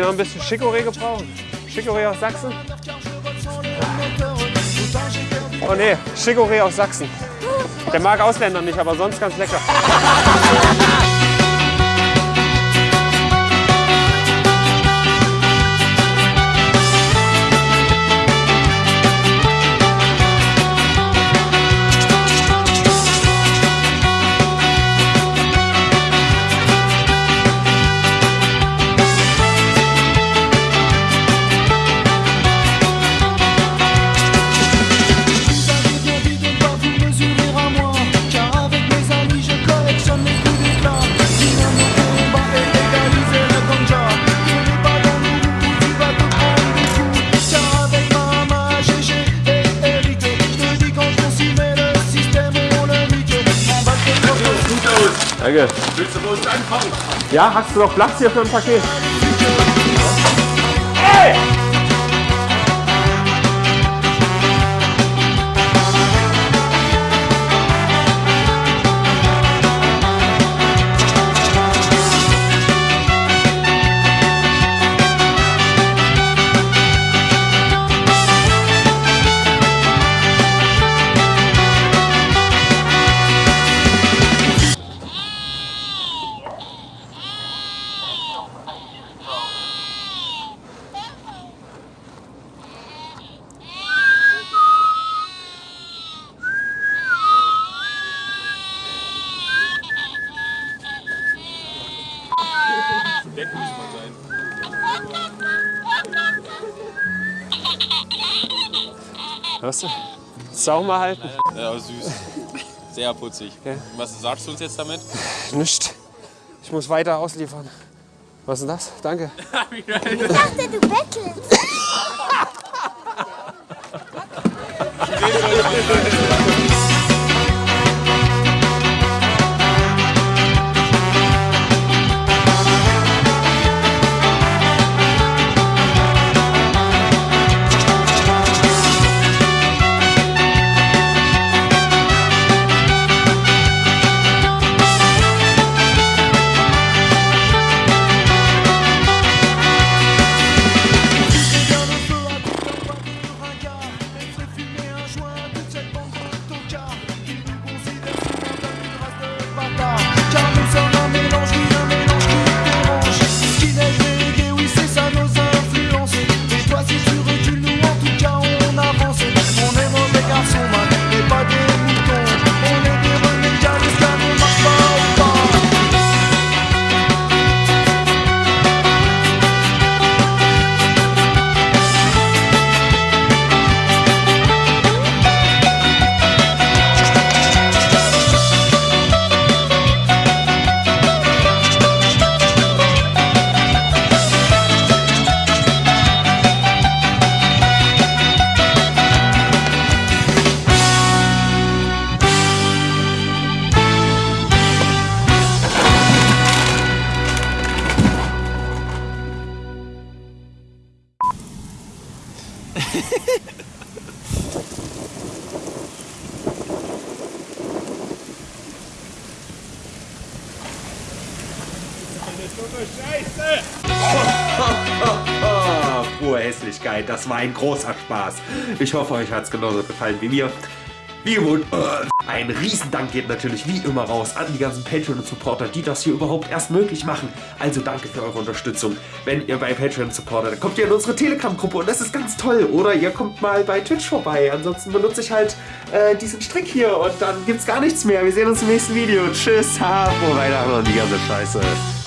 noch ein bisschen Chicorée gebraucht. Chicorée aus Sachsen. Oh ne, Chicorée aus Sachsen. Der mag Ausländer nicht, aber sonst ganz lecker. Danke. Willst du bei uns anfangen? Ja, hast du noch Platz hier für ein Paket? Weg muss man sein. Hörst du? Sau mal halten. Ja, süß. Sehr putzig. Ja. Was sagst du uns jetzt damit? Nicht. Ich muss weiter ausliefern. Was ist denn das? Danke. Ich dachte, du bettelst. Ah, pure Hässlichkeit, das war ein großer Spaß. Ich hoffe, euch hat es genauso gefallen wie mir. Äh, ein Riesendank geht natürlich wie immer raus an die ganzen Patreon Supporter, die das hier überhaupt erst möglich machen. Also danke für eure Unterstützung. Wenn ihr bei Patreon supportet, dann kommt ihr in unsere Telegram-Gruppe und das ist ganz toll. Oder ihr kommt mal bei Twitch vorbei. Ansonsten benutze ich halt äh, diesen Strick hier und dann gibt's gar nichts mehr. Wir sehen uns im nächsten Video. Tschüss, ha, frohe Weihnachten und die ganze Scheiße.